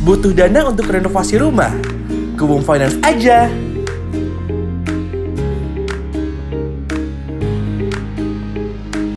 Butuh dana untuk renovasi rumah? Ke Finance aja.